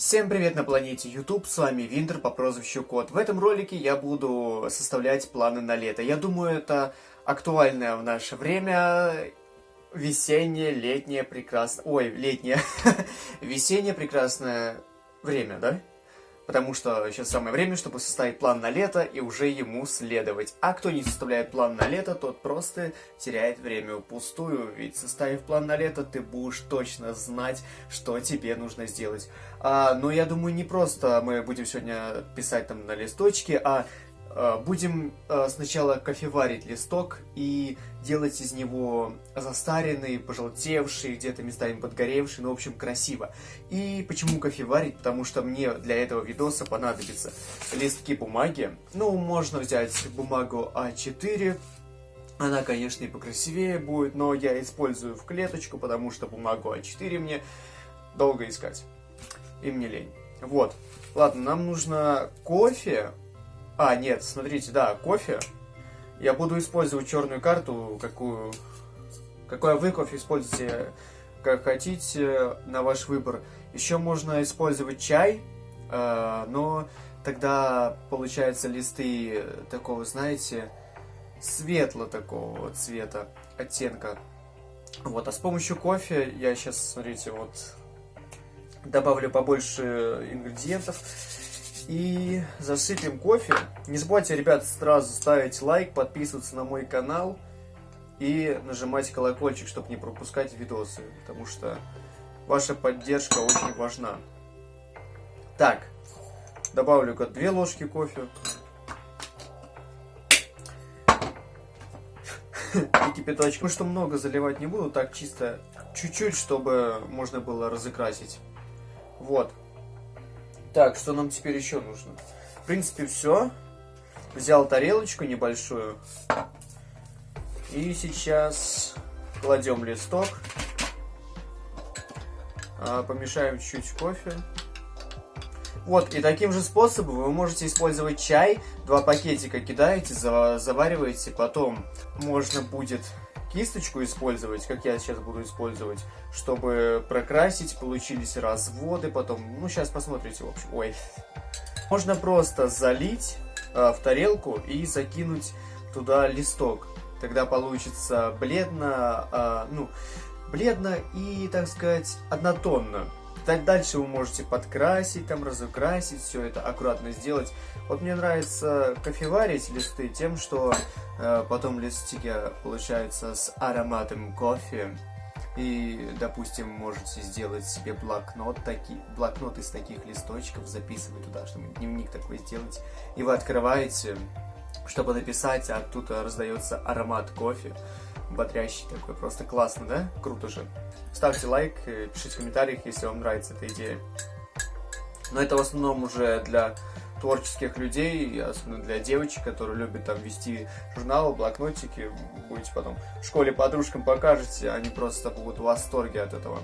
Всем привет на планете YouTube, с вами Винтер по прозвищу Кот. В этом ролике я буду составлять планы на лето. Я думаю, это актуальное в наше время весеннее, летнее, прекрасное... Ой, летнее. Весеннее прекрасное время, да? Потому что сейчас самое время, чтобы составить план на лето и уже ему следовать. А кто не составляет план на лето, тот просто теряет время впустую, ведь составив план на лето, ты будешь точно знать, что тебе нужно сделать. А, но я думаю, не просто мы будем сегодня писать там на листочке, а будем э, сначала кофеварить листок и делать из него застаренный, пожелтевший, где-то местами подгоревший, ну, в общем, красиво. И почему кофеварить? Потому что мне для этого видоса понадобятся листки бумаги. Ну, можно взять бумагу А4, она, конечно, и покрасивее будет, но я использую в клеточку, потому что бумагу А4 мне долго искать. И мне лень. Вот. Ладно, нам нужно кофе, а, нет, смотрите, да, кофе. Я буду использовать черную карту, какую... Какой вы кофе используете, как хотите, на ваш выбор. Еще можно использовать чай, э, но тогда получается листы такого, знаете, светло такого цвета, оттенка. Вот, а с помощью кофе я сейчас, смотрите, вот добавлю побольше ингредиентов. И засыпем кофе. Не забывайте, ребят, сразу ставить лайк, подписываться на мой канал и нажимать колокольчик, чтобы не пропускать видосы, потому что ваша поддержка очень важна. Так, добавлю-ка две ложки кофе. И кипяточек. Ну что много заливать не буду, так чисто чуть-чуть, чтобы можно было разыкрасить. Вот. Так, что нам теперь еще нужно? В принципе, все. Взял тарелочку небольшую. И сейчас кладем листок. А, помешаем чуть-чуть кофе. Вот, и таким же способом вы можете использовать чай. Два пакетика кидаете, завариваете, потом можно будет кисточку использовать, как я сейчас буду использовать, чтобы прокрасить, получились разводы, потом, ну, сейчас посмотрите, в общем, ой. Можно просто залить э, в тарелку и закинуть туда листок. Тогда получится бледно, э, ну, бледно и, так сказать, однотонно. Дальше вы можете подкрасить, там, разукрасить, все это аккуратно сделать. Вот мне нравится кофеварить листы тем, что э, потом листики получаются с ароматом кофе. И, допустим, можете сделать себе блокнот, таки, блокнот из таких листочков, записывать туда, чтобы дневник такой сделать. И вы открываете, чтобы написать, а тут раздается аромат кофе бодрящий такой, просто классно, да? Круто же. Ставьте лайк, э, пишите в комментариях, если вам нравится эта идея. Но это в основном уже для творческих людей, особенно для девочек, которые любят там вести журналы, блокнотики, будете потом в школе подружкам покажете, они просто будут в восторге от этого.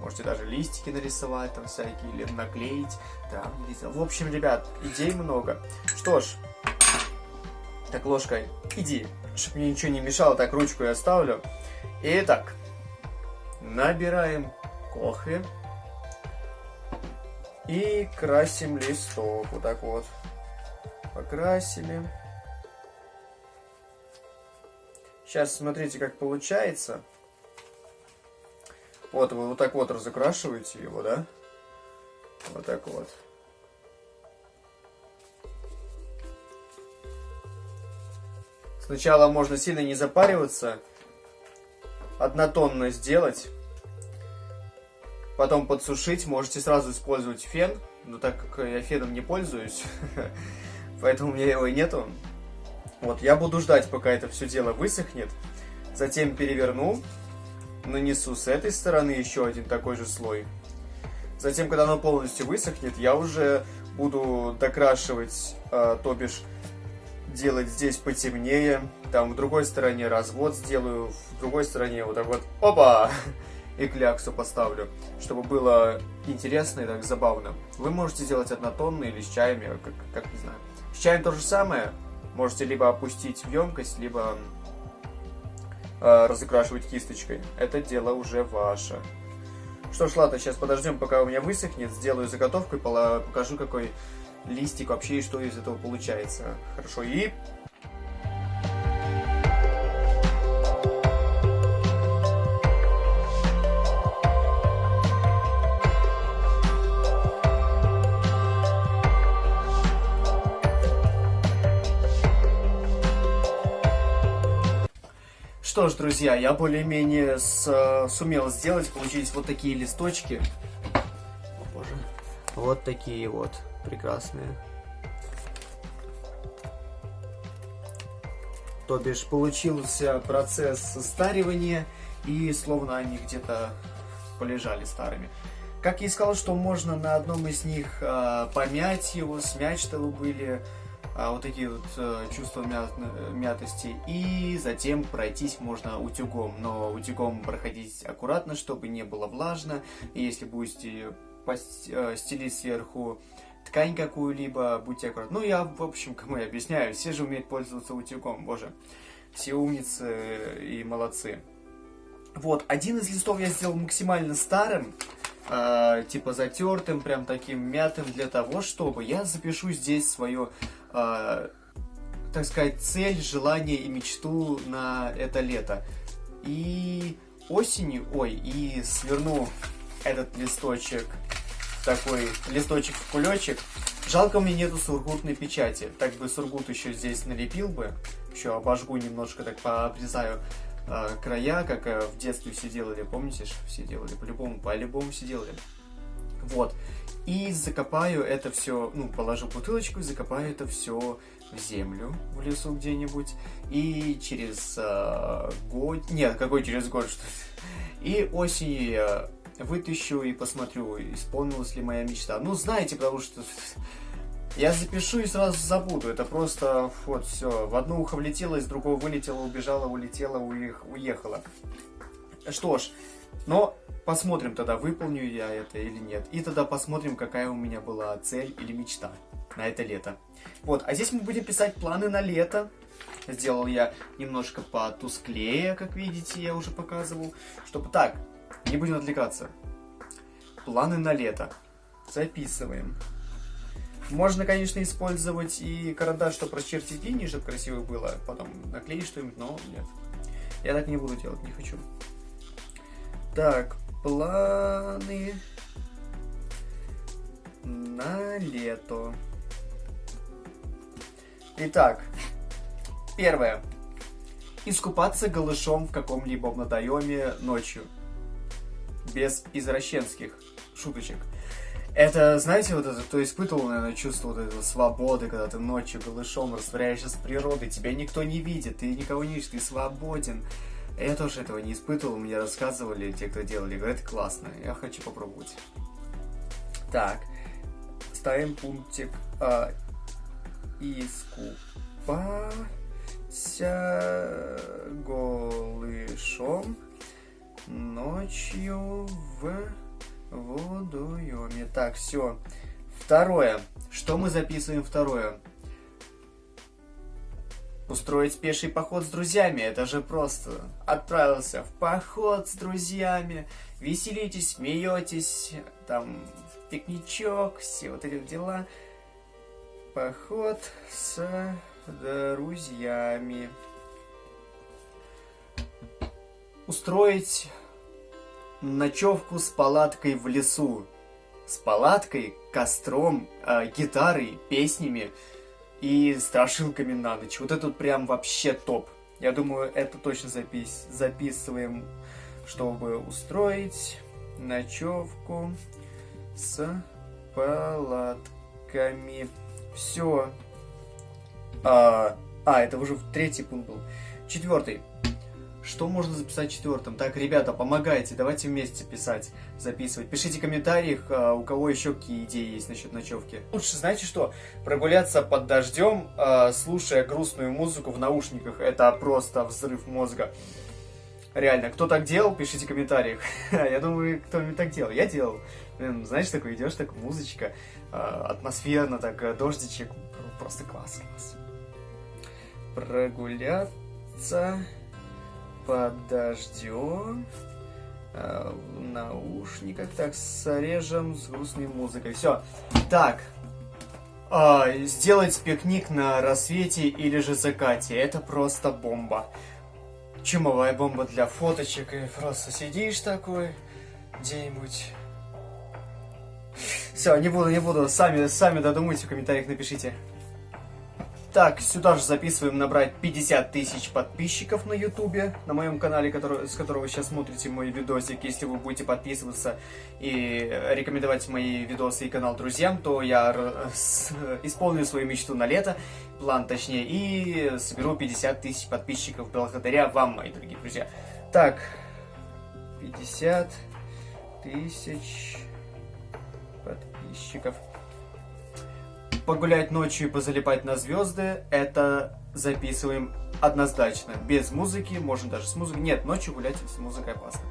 Можете даже листики нарисовать там всякие, или наклеить. Да, в общем, ребят, идей много. Что ж, так, ложкой, иди чтобы мне ничего не мешало, так ручку я оставлю. Итак, набираем кофе и красим листок. Вот так вот. Покрасили. Сейчас смотрите, как получается. Вот вы вот так вот разукрашиваете его, да? Вот так вот. Сначала можно сильно не запариваться, однотонно сделать, потом подсушить. Можете сразу использовать фен, но так как я феном не пользуюсь, поэтому у меня его и нету. Вот, я буду ждать, пока это все дело высохнет. Затем переверну, нанесу с этой стороны еще один такой же слой. Затем, когда оно полностью высохнет, я уже буду докрашивать, э, то бишь делать здесь потемнее, там в другой стороне развод сделаю, в другой стороне вот так вот, опа, и кляксу поставлю, чтобы было интересно и так забавно. Вы можете сделать однотонно или с чаями, как, как не знаю. С чаем то же самое, можете либо опустить в емкость, либо э, разукрашивать кисточкой. Это дело уже ваше. Что ж, ладно, сейчас подождем, пока у меня высохнет, сделаю заготовку и покажу, какой листик вообще и что из этого получается. Хорошо, и Что ж, друзья, я более-менее сумел сделать. Получились вот такие листочки. Вот такие вот прекрасные. То бишь, получился процесс состаривания, и словно они где-то полежали старыми. Как я и сказал, что можно на одном из них э, помять его, смять, чтобы были а, вот такие вот э, чувства мят, мятости. И затем пройтись можно утюгом. Но утюгом проходить аккуратно, чтобы не было влажно. И если будете э, стелить сверху ткань какую-либо, будьте аккуратны. Ну, я, в общем, кому я объясняю, все же умеют пользоваться утюгом, боже. Все умницы и молодцы. Вот, один из листов я сделал максимально старым, э, типа затертым, прям таким мятым, для того, чтобы я запишу здесь свое э, так сказать, цель, желание и мечту на это лето. И осенью, ой, и сверну этот листочек, такой листочек в кулечек. Жалко, меня нету сургутной печати. Так бы сургут еще здесь налепил бы. Еще обожгу немножко, так пообрезаю э, края, как э, в детстве все делали. Помните, что все делали? По-любому, по-любому все делали. Вот. И закопаю это все, ну, положу бутылочку и закопаю это все в землю в лесу где-нибудь. И через э, год... Нет, какой через год? Что и осенью я вытащу и посмотрю, исполнилась ли моя мечта. Ну, знаете, потому что я запишу и сразу забуду. Это просто вот все. В одно ухо влетело, из другого вылетело, убежало, улетело, уехало. Что ж, но посмотрим тогда, выполню я это или нет. И тогда посмотрим, какая у меня была цель или мечта на это лето. Вот, а здесь мы будем писать планы на лето. Сделал я немножко потусклее, как видите, я уже показывал. Чтобы так, не будем отвлекаться. Планы на лето. Записываем. Можно, конечно, использовать и карандаш, чтобы расчертить линии, чтобы красиво было. Потом наклеить что-нибудь, но нет. Я так не буду делать, не хочу. Так, планы на лето. Итак, первое. Искупаться голышом в каком-либо водоеме ночью. Без извращенских шуточек. Это, знаете, вот это, кто испытывал, наверное, чувство вот этой свободы, когда ты ночью голышом растворяешься с природой, тебя никто не видит, ты никого не видишь, ты свободен. Я тоже этого не испытывал, мне рассказывали те, кто делали, говорят, классно, я хочу попробовать. Так, ставим пунктик а, искупаться голышом ночью в водоеме. Так, все. Второе. Что мы записываем второе? Устроить пеший поход с друзьями, это же просто. Отправился в поход с друзьями, веселитесь, смеетесь, там, пикничок, все вот эти дела. Поход с друзьями. Устроить ночевку с палаткой в лесу. С палаткой, костром, э, гитарой, песнями и страшилками на ночь. Вот это прям вообще топ. Я думаю, это точно запис записываем, чтобы устроить ночевку с палатками. Все. А, а, это уже третий пункт был. Четвертый. Что можно записать четвертым? Так, ребята, помогайте, давайте вместе писать, записывать. Пишите в комментариях, а, у кого еще какие идеи есть насчет ночевки. Лучше, знаете что, прогуляться под дождем, а, слушая грустную музыку в наушниках, это просто взрыв мозга. Реально, кто так делал, пишите в комментариях. Я думаю, кто-нибудь так делал. Я делал. Блин, знаешь, такой идешь, так музычка, а, атмосферно, так э, дождичек. Просто класс, класс. Прогуляться под дождем Э, в наушниках. Так, срежем с грустной музыкой. Все. Так. Э, сделать пикник на рассвете или же закате. Это просто бомба. Чумовая бомба для фоточек. И просто сидишь такой где-нибудь все, не буду, не буду. Сами, сами додумайте, в комментариях напишите. Так, сюда же записываем набрать 50 тысяч подписчиков на ютубе, на моем канале, который, с которого вы сейчас смотрите мой видосик. Если вы будете подписываться и рекомендовать мои видосы и канал друзьям, то я исполню свою мечту на лето, план точнее, и соберу 50 тысяч подписчиков благодаря вам, мои дорогие друзья. Так, 50 тысяч подписчиков. Погулять ночью и позалипать на звезды, это записываем однозначно. Без музыки, можно даже с музыкой. Нет, ночью гулять с музыкой опасно.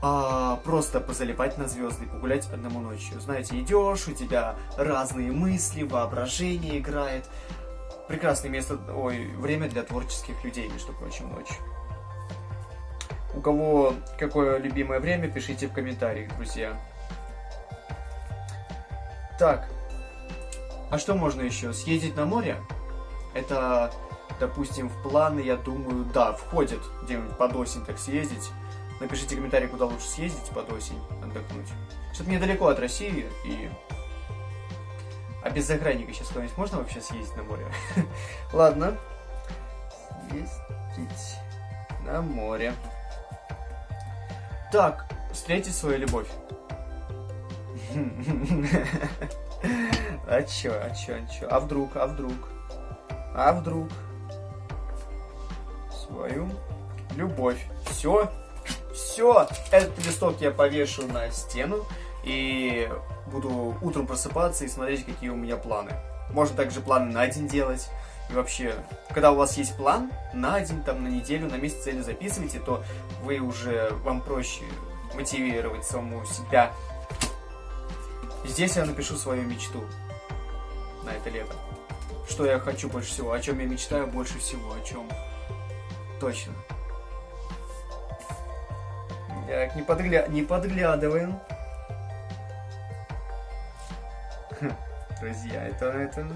А, просто позалипать на звезды, погулять одному ночью. Знаете, идешь, у тебя разные мысли, воображение играет. Прекрасное место, ой, время для творческих людей, между прочим, ночью. У кого какое любимое время, пишите в комментариях, друзья. Так. А что можно еще? Съездить на море? Это, допустим, в планы, я думаю, да, входит где-нибудь под осень так съездить. Напишите комментарий, куда лучше съездить под осень, отдохнуть. Что-то недалеко от России и... А без загранника сейчас куда-нибудь можно вообще съездить на море? Ладно. Съездить на море. Так, встретить свою любовь. А чё, а чё, а чё? А вдруг, а вдруг? А вдруг? Свою любовь. Все, все. Этот листок я повешу на стену и буду утром просыпаться и смотреть, какие у меня планы. Можно также планы на день делать. И вообще, когда у вас есть план на день, там, на неделю, на месяц цели записывайте, то вы уже, вам проще мотивировать саму себя Здесь я напишу свою мечту на это лето. Что я хочу больше всего, о чем я мечтаю больше всего, о чем точно. Так, не, подгля... не подглядываем. Друзья, это... это...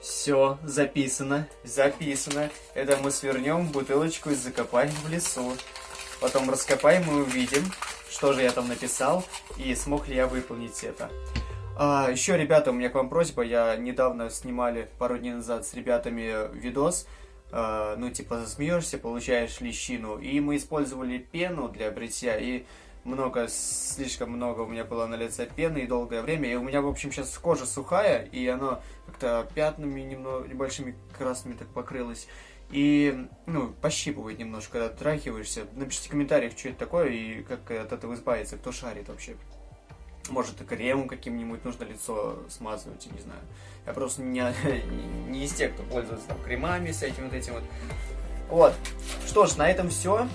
Все, записано, записано. Это мы свернем бутылочку и закопаем в лесу. Потом раскопаем и увидим, что же я там написал и смог ли я выполнить это. А, еще, ребята, у меня к вам просьба. Я недавно снимали пару дней назад с ребятами видос. А, ну, типа, засмеешься, получаешь лещину. И мы использовали пену для бритья. И много, слишком много у меня было на лице пены и долгое время. И у меня, в общем, сейчас кожа сухая, и оно как-то пятнами немного, небольшими красными так покрылось. И, ну, пощипывает немножко, когда трахиваешься. Напишите в комментариях, что это такое и как от этого избавиться, кто шарит вообще. Может, и кремом каким-нибудь нужно лицо смазывать, не знаю. Я просто не, не из тех, кто пользуется там кремами с этим вот этим вот. Вот. Что ж, на этом все.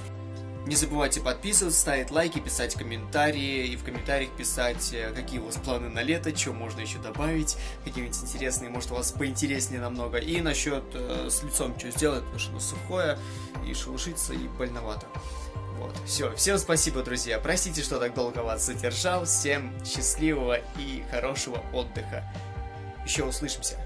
Не забывайте подписываться, ставить лайки, писать комментарии и в комментариях писать, э, какие у вас планы на лето, что можно еще добавить, какие-нибудь интересные, может у вас поинтереснее намного. И насчет э, с лицом что сделать, потому что оно сухое и шелушится и больновато. Вот, все, всем спасибо, друзья. Простите, что так долго вас задержал. Всем счастливого и хорошего отдыха. Еще услышимся.